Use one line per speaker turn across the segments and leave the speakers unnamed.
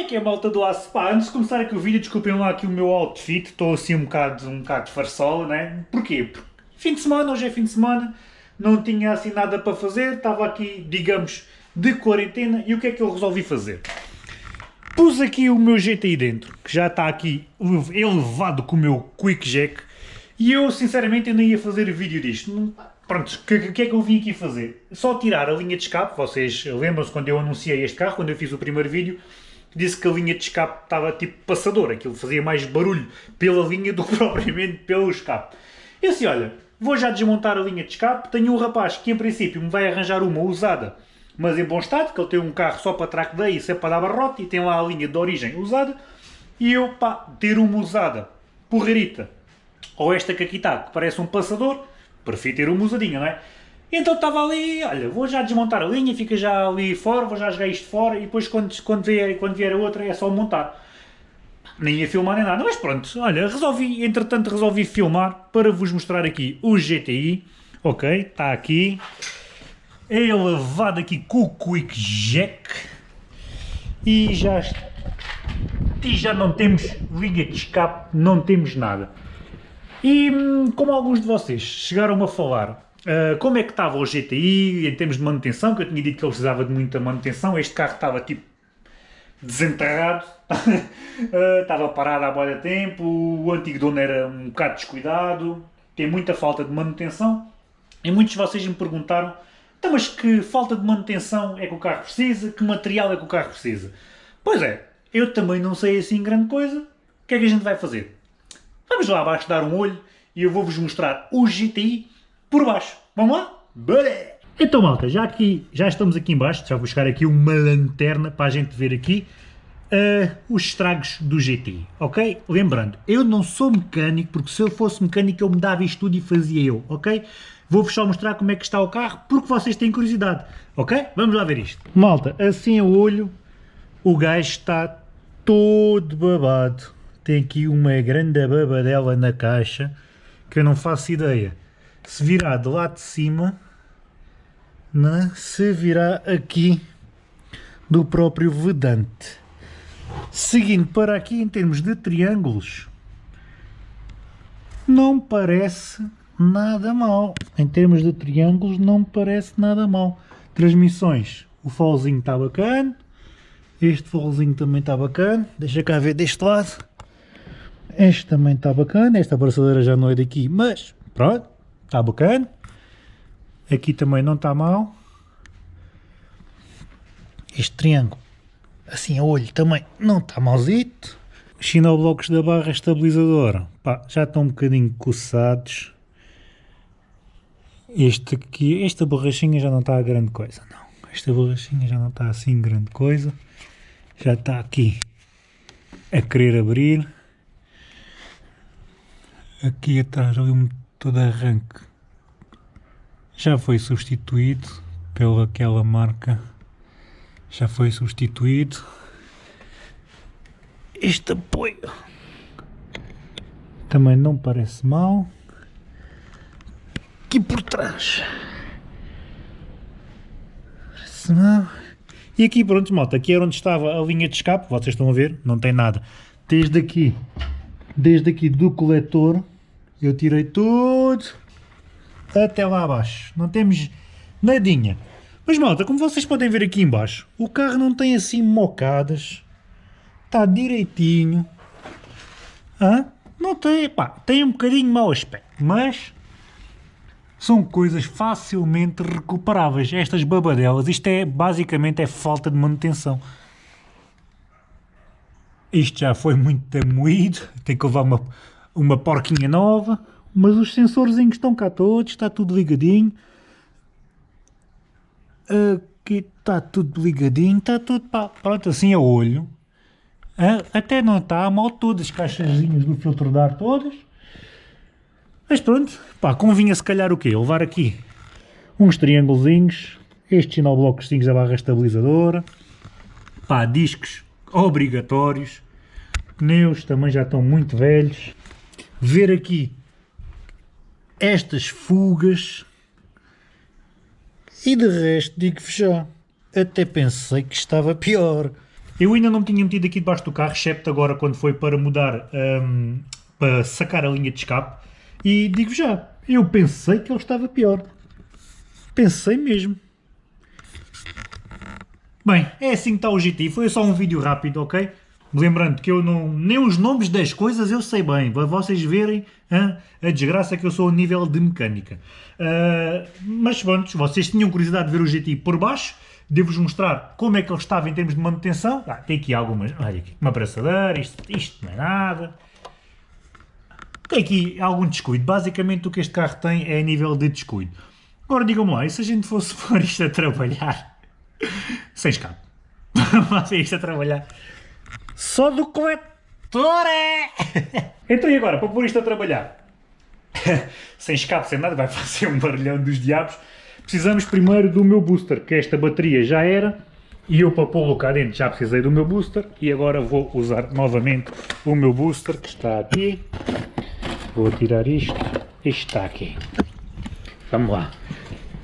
é que é malta do aço? Pá, antes de começar aqui o vídeo, desculpem lá aqui o meu outfit, estou assim um bocado, um bocado farsola, né? Porquê? Porque fim de semana, hoje é fim de semana, não tinha assim nada para fazer, estava aqui, digamos, de quarentena, e o que é que eu resolvi fazer? Pus aqui o meu GTI dentro, que já está aqui elevado com o meu Quick Jack, e eu sinceramente ainda ia fazer vídeo disto. Pronto, o que, que, é que eu vim aqui fazer? Só tirar a linha de escape, vocês lembram-se quando eu anunciei este carro, quando eu fiz o primeiro vídeo, disse que a linha de escape estava tipo passador, aquilo fazia mais barulho pela linha do que propriamente pelo escape. Eu disse, olha, vou já desmontar a linha de escape, tenho um rapaz que em princípio me vai arranjar uma usada, mas em bom estado, que ele tem um carro só para track day e sempre para dar barrote, e tem lá a linha de origem usada, e eu, pá, ter uma usada porreirita, ou esta que aqui está, que parece um passador, prefiro ter uma usadinha, não é? Então estava ali, olha, vou já desmontar a linha, fica já ali fora, vou já jogar isto fora e depois quando, quando, vier, quando vier a outra é só montar. Nem ia filmar nem nada, mas pronto, olha, resolvi, entretanto resolvi filmar para vos mostrar aqui o GTI, ok, está aqui, é elevado aqui com o Quick Jack e já, e já não temos linha de escape, não temos nada. E hum, como alguns de vocês chegaram a falar Uh, como é que estava o GTI em termos de manutenção, que eu tinha dito que ele precisava de muita manutenção, este carro estava tipo desenterrado, uh, estava parado há boia tempo, o antigo dono era um bocado descuidado, tem muita falta de manutenção, e muitos de vocês me perguntaram, então, mas que falta de manutenção é que o carro precisa, que material é que o carro precisa? Pois é, eu também não sei assim grande coisa, o que é que a gente vai fazer? Vamos lá abaixo dar um olho e eu vou-vos mostrar o GTI por baixo. Vamos lá? Bora! Então malta, já aqui, já estamos aqui embaixo, já vou buscar aqui uma lanterna para a gente ver aqui uh, os estragos do GT, ok? Lembrando, eu não sou mecânico, porque se eu fosse mecânico eu me dava isto tudo e fazia eu, ok? Vou-vos só mostrar como é que está o carro, porque vocês têm curiosidade, ok? Vamos lá ver isto. Malta, assim a olho, o gajo está todo babado. Tem aqui uma grande babadela na caixa, que eu não faço ideia se virar de lá de cima, né, se virar aqui do próprio vedante. Seguindo para aqui em termos de triângulos, não parece nada mal. Em termos de triângulos não parece nada mal. Transmissões, o folzinho está bacana, este folzinho também está bacana, deixa cá ver deste lado. Este também está bacana, esta abraçadeira já não é daqui, mas pronto, Está bacana. Aqui também não está mal. Este triângulo, assim a olho, também não está malzito. Os da barra estabilizadora, pá, já estão um bocadinho coçados. Este aqui, esta borrachinha já não está a grande coisa, não. Esta borrachinha já não está assim grande coisa. Já está aqui a querer abrir. Aqui atrás ali um todo arranque. Já foi substituído pela aquela marca. Já foi substituído. Este apoio também não parece mal aqui por trás. Parece mal e aqui pronto malta, aqui era onde estava a linha de escape, vocês estão a ver, não tem nada. Desde aqui desde aqui do coletor eu tirei tudo até lá abaixo. Não temos nadinha. Mas malta, como vocês podem ver aqui embaixo, o carro não tem assim mocadas. Está direitinho. Hã? Não tem, pá, tem um bocadinho mau aspecto, mas são coisas facilmente recuperáveis. Estas babadelas, isto é basicamente é falta de manutenção. Isto já foi muito moído, tem que levar uma, uma porquinha nova, mas os sensorzinhos estão cá todos, está tudo ligadinho. Aqui está tudo ligadinho, está tudo pá, pronto, assim a olho. Até não está mal todas as caixazinhas do filtro de ar todas. Mas pronto, pá, convinha se calhar o quê? Levar aqui uns triângulozinhos, estes sinoblocos da barra estabilizadora, pá, discos obrigatórios, pneus também já estão muito velhos, ver aqui estas fugas e de resto digo-vos já, até pensei que estava pior. Eu ainda não me tinha metido aqui debaixo do carro, excepto agora quando foi para mudar, um, para sacar a linha de escape. E digo já, eu pensei que ele estava pior. Pensei mesmo. Bem, é assim que está o GT. Foi só um vídeo rápido, ok? Lembrando que eu não... Nem os nomes das coisas eu sei bem. Para vocês verem hein, a desgraça que eu sou a nível de mecânica. Uh, mas pronto, vocês tinham curiosidade de ver o GT por baixo. Devo-vos mostrar como é que ele estava em termos de manutenção. Ah, tem aqui algumas... Olha aqui, uma abraçadeira, isto, isto não é nada. Tem aqui algum descuido. Basicamente o que este carro tem é a nível de descuido. Agora digam-me lá, e se a gente fosse pôr isto a trabalhar sem escape? Vamos isto a trabalhar só do coletor é! então e agora, para pôr isto a trabalhar? sem escape, sem nada, vai fazer um barulhão dos diabos precisamos primeiro do meu booster, que esta bateria já era, e eu para pô-lo cá dentro já precisei do meu booster, e agora vou usar novamente o meu booster, que está aqui. Vou tirar isto, isto está aqui. Vamos lá.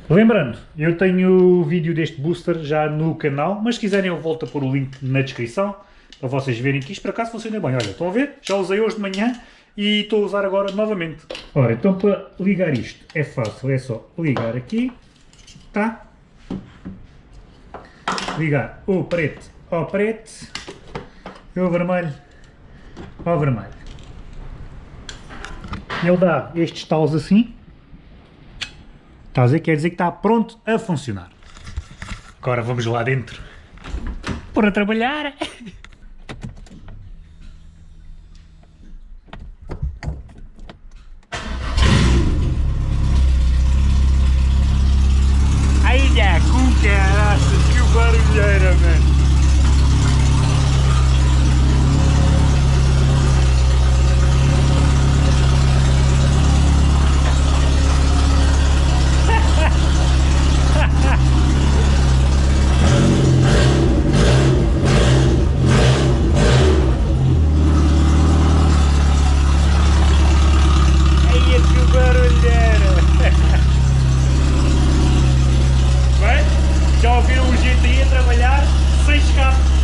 Lembrando, eu tenho o vídeo deste booster já no canal, mas se quiserem eu volto a pôr o link na descrição, para vocês verem que isto por acaso funciona bem. Olha, estão a ver? Já usei hoje de manhã e estou a usar agora novamente. Ora, então para ligar isto é fácil, é só ligar aqui tá? Ligar o preto ao preto e o vermelho ao vermelho. Ele dá estes talos assim. Estás a ver? Quer dizer que está pronto a funcionar. Agora vamos lá dentro. Para trabalhar. Frisch gehabt.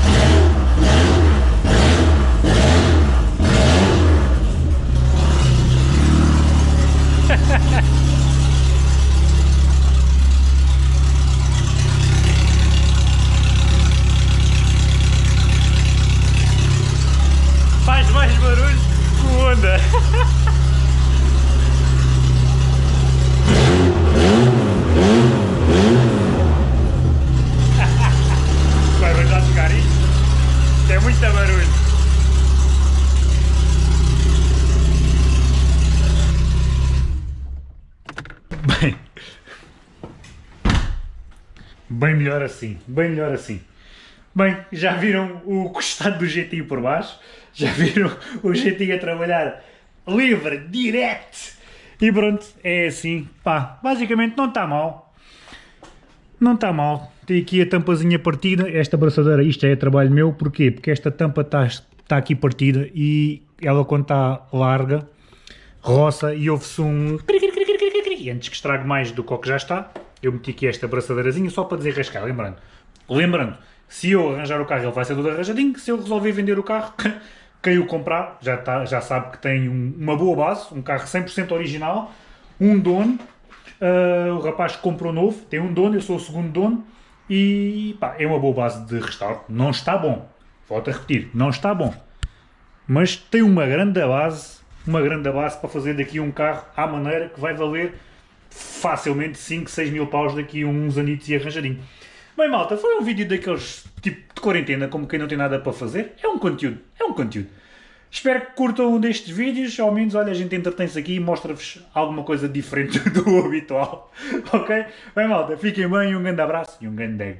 Bem melhor assim, bem melhor assim. Bem, já viram o costado do GTI por baixo? Já viram o GTI a trabalhar livre, direto? E pronto, é assim, pá, basicamente não está mal. Não está mal. Tem aqui a tampazinha partida, esta braçadeira, isto é trabalho meu, porquê? Porque esta tampa está tá aqui partida e ela quando está larga, roça e ouve-se um... Antes que estrague mais do que o que já está, eu meti aqui esta braçadeirazinha só para desenrascar, lembrando. Lembrando, se eu arranjar o carro ele vai ser todo arranjadinho, se eu resolver vender o carro, quem o comprar já, tá, já sabe que tem um, uma boa base, um carro 100% original, um dono, uh, o rapaz que comprou novo, tem um dono, eu sou o segundo dono, e pá, é uma boa base de restauro. Não está bom, volto a repetir, não está bom, mas tem uma grande base, uma grande base para fazer daqui um carro à maneira que vai valer facilmente 5, 6 mil paus daqui uns anitos e arranjadinho. Bem malta, foi um vídeo daqueles tipo de quarentena, como quem não tem nada para fazer. É um conteúdo, é um conteúdo. Espero que curtam um destes vídeos, ao menos, olha, a gente entretém-se aqui e mostra-vos alguma coisa diferente do habitual, ok? Bem malta, fiquem bem, um grande abraço e um grande...